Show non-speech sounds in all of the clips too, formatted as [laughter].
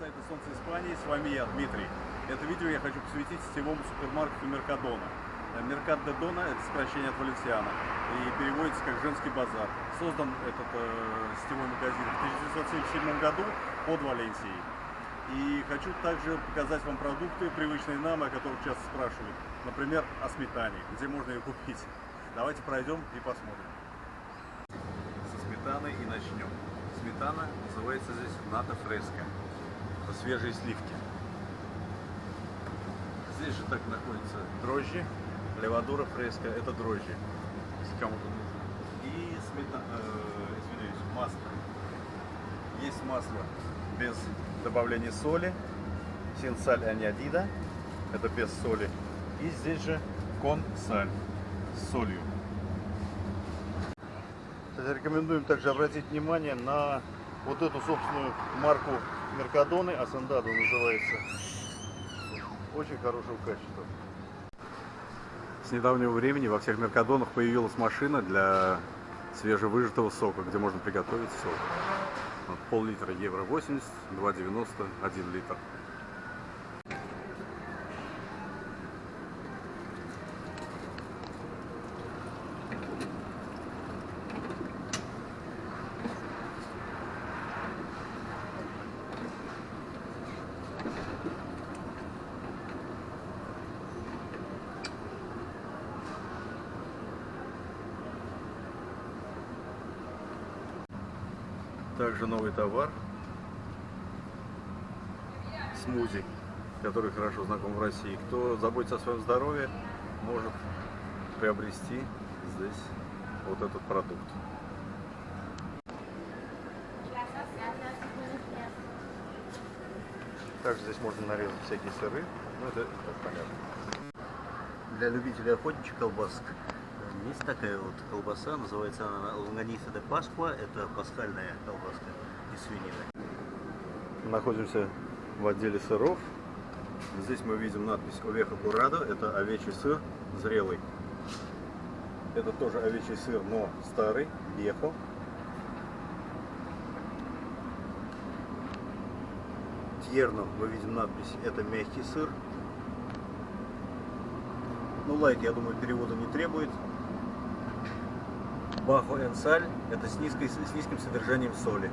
сайта Солнце Испании. С вами я, Дмитрий. Это видео я хочу посвятить сетевому супермаркету Меркадона. Э, Меркат это сокращение от Валенсиана и переводится как «женский базар». Создан этот э, сетевой магазин в 1977 году под Валенсией. И хочу также показать вам продукты, привычные нам, о которых часто спрашивают. Например, о сметане, где можно ее купить. Давайте пройдем и посмотрим. Со сметаной и начнем. Сметана называется здесь ната фреска. Это свежие сливки. Здесь же так находятся дрожжи. Левадура фреска это дрожжи, если кому-то нужно. И сметана, э, извиняюсь, масло. Есть масло без добавления соли. Синсаль аниадида. Это без соли. И здесь же консаль с солью. Рекомендуем также обратить внимание на вот эту собственную марку Меркадоны, Асандадо называется. Очень хорошего качества. С недавнего времени во всех Меркадонах появилась машина для свежевыжатого сока, где можно приготовить сок. Пол-литра евро 80, 2,90, 1 литр. Также новый товар. Смузи, который хорошо знаком в России. Кто заботится о своем здоровье, может приобрести здесь вот этот продукт. Также здесь можно нарезать всякие сыры. Ну, это, это понятно. Для любителей охотничьих колбасок есть такая вот колбаса, называется она лонганиса де Пасква, это пасхальная колбаска из свинины. Находимся в отделе сыров. Здесь мы видим надпись Овеха Курадо, это овечий сыр зрелый. Это тоже овечий сыр, но старый, вехо. Тьерно мы видим надпись, это мягкий сыр. Ну, лайк, я думаю, перевода не требует. Бахо энсаль – это с, низкой, с низким содержанием соли.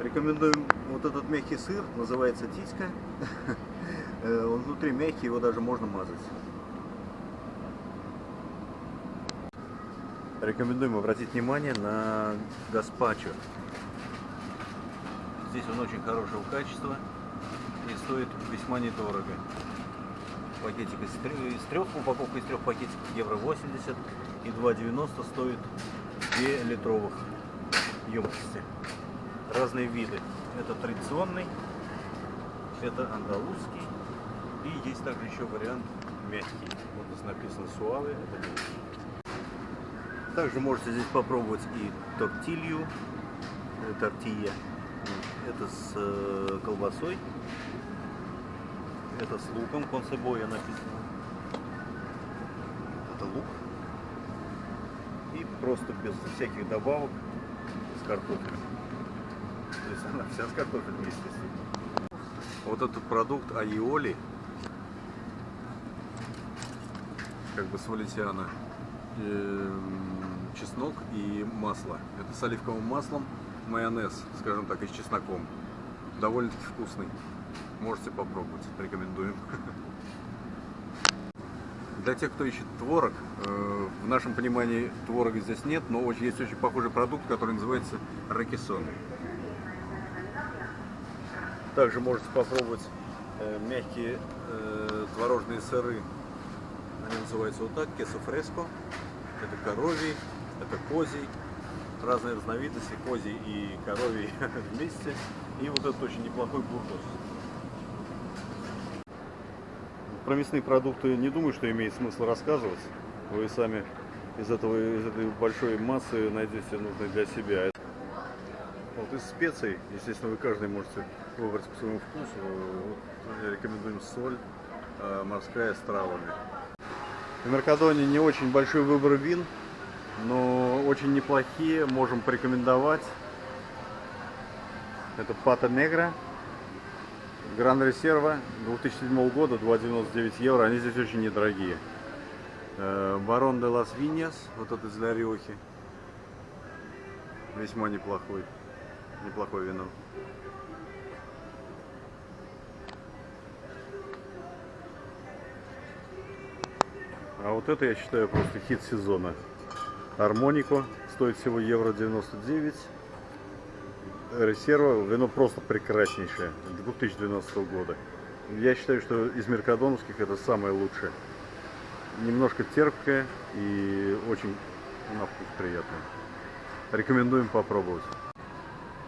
Рекомендуем вот этот мягкий сыр, называется титька. [laughs] Э, он внутри мягкий, его даже можно мазать. Рекомендуем обратить внимание на гаспачо. Здесь он очень хорошего качества и стоит весьма недорого. Пакетик из, из трех, упаковка из трех пакетиков евро 80 и 2,90 стоит 2 литровых емкости. Разные виды. Это традиционный, это андалузский и есть также еще вариант мягкий. Вот здесь написано суаве, это. Также можете здесь попробовать и тортилью, э, тортилья. Это с э, колбасой, это с луком, консебоя написано. Это лук. И просто без всяких добавок с картофелем. То есть она вся с картофелем, естественно. Вот этот продукт айоли, как бы с валентиана, чеснок и масло. Это с оливковым маслом, майонез, скажем так, и с чесноком. Довольно-таки вкусный. Можете попробовать, рекомендуем. Для тех, кто ищет творог, э, в нашем понимании творога здесь нет, но есть очень похожий продукт, который называется ракисон. Также можете попробовать э, мягкие э, творожные сыры. Они называются вот так, кесо фреско. Это коровий, это козий. Разные разновидности, козий и коровий [laughs] вместе. И вот этот очень неплохой бургос. Про мясные продукты не думаю, что имеет смысл рассказывать. Вы сами из, этого, из этой большой массы найдете нужное для себя. Вот из специй, естественно, вы каждый можете выбрать по своему вкусу. Вот, рекомендуем соль э, морская с травами. В Меркадоне не очень большой выбор вин, но очень неплохие, можем порекомендовать. Это Пата Негра Гран Резерва 2007 года 2,99 евро. Они здесь очень недорогие. Э, Барон де лас Виньяс, вот этот из Ля Риохи. Весьма неплохой. Неплохое вино. А вот это я считаю просто хит сезона. Армонико стоит всего евро 99. Резерва вино просто прекраснейшее. 2012 года. Я считаю, что из меркадоновских это самое лучшее. Немножко терпкое и очень на вкус приятное. Рекомендуем попробовать.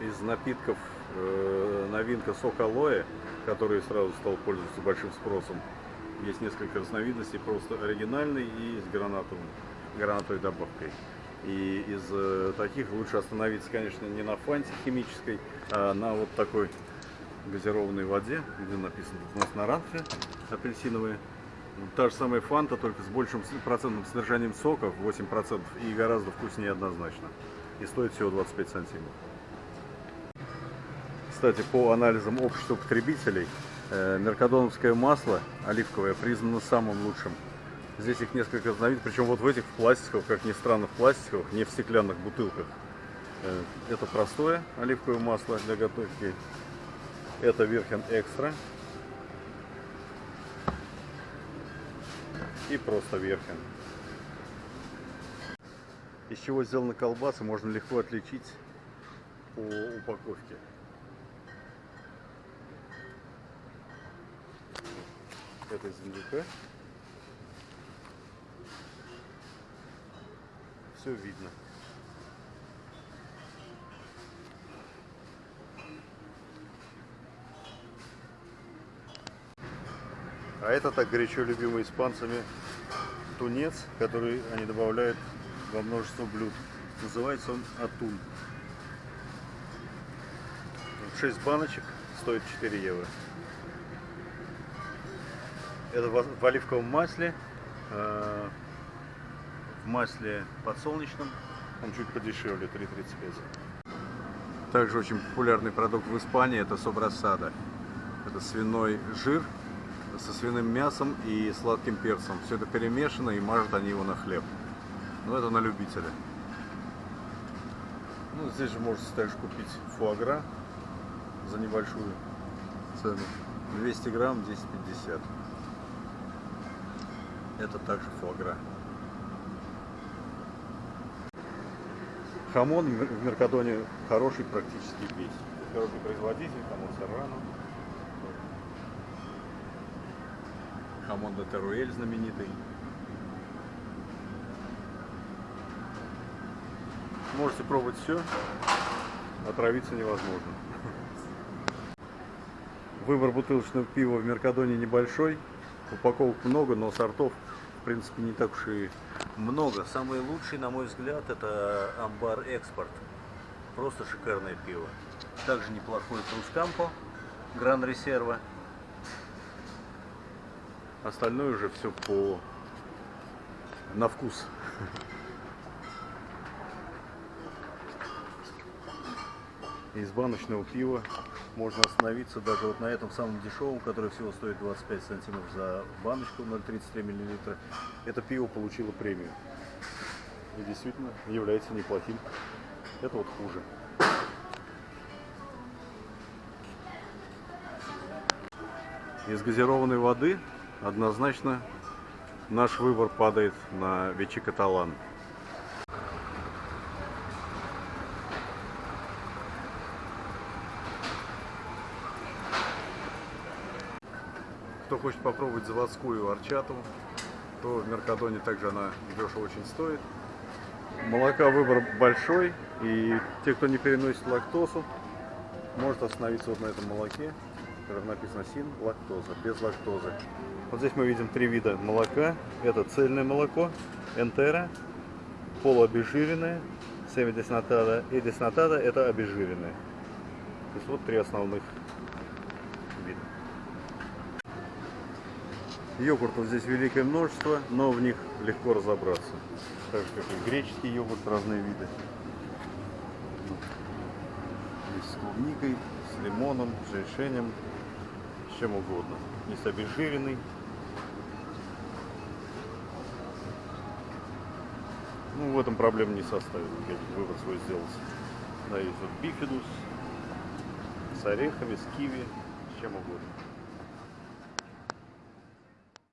Из напитков э, новинка сок алоэ, который сразу стал пользоваться большим спросом. Есть несколько разновидностей, просто оригинальный и с гранатовым, гранатовой добавкой. И из э, таких лучше остановиться, конечно, не на фанте химической, а на вот такой газированной воде, где написано у нас на ранфе апельсиновые. Та же самая фанта, только с большим процентным содержанием сока, 8%, и гораздо вкуснее однозначно. И стоит всего 25 сантимов. Кстати, по анализам общества потребителей, э, меркадоновское масло оливковое признано самым лучшим. Здесь их несколько разновидностей, причем вот в этих в пластиковых, как ни странно, в пластиковых, не в стеклянных бутылках. Э, Это простое оливковое масло для готовки. Это Верхен Экстра. И просто Верхен. Из чего сделаны колбасы, можно легко отличить по упаковке. Это из индюка. Все видно. А это так горячо любимый испанцами тунец, который они добавляют во множество блюд. Называется он атун. 6 баночек стоит 4 евро. Это в оливковом масле, э, в масле подсолнечном, он чуть подешевле, 3,35. Также очень популярный продукт в Испании это собрасада. Это свиной жир со свиным мясом и сладким перцем. Все это перемешано и мажут они его на хлеб. Ну это на любителя. Ну, здесь же можете также купить фуагра за небольшую цену. 200 грамм 10,50. Это также фуагра. Хамон в Мер- в Меркадоне хороший практически весь. Хороший производитель, хамон Серрано. Хамон де Теруэль знаменитый. Можете пробовать все, отравиться невозможно. Выбор бутылочного пива в Меркадоне небольшой, упаковок много, но сортов в принципе не так уж и Много. Самый лучший, на мой взгляд, это Амбар Экспорт. Просто шикарное пиво. Также неплохой Трускампо, Гран Резерва. Остальное уже все по на вкус. Из баночного пива можно остановиться даже вот на этом самом дешевом, который всего стоит 25 сантимов за баночку 0,33 миллилитра. Это пиво получило премию. И действительно является неплохим. Это вот хуже. Из газированной воды однозначно наш выбор падает на Вечи Каталан. Хочет попробовать заводскую арчату, то в Меркадоне также она дешево очень стоит. Молока выбор большой, и те, кто не переносит лактозу, может остановиться вот на этом молоке, которое написано син, лактоза, без лактозы. Вот здесь мы видим три вида молока. Это цельное молоко, энтера, полуобезжиренное, семидеснатада и деснатада это обезжиренное. То есть вот три основных вида. Йогуртов здесь великое множество, но в них легко разобраться. Так же, как и греческий йогурт, разные виды. Есть с клубникой, с лимоном, с жишенем. с чем угодно. Низ обезжиренный. Ну, в этом проблем не составит. Я выбор свой сделал. Да, есть вот бифидус с орехами, с киви, с чем угодно.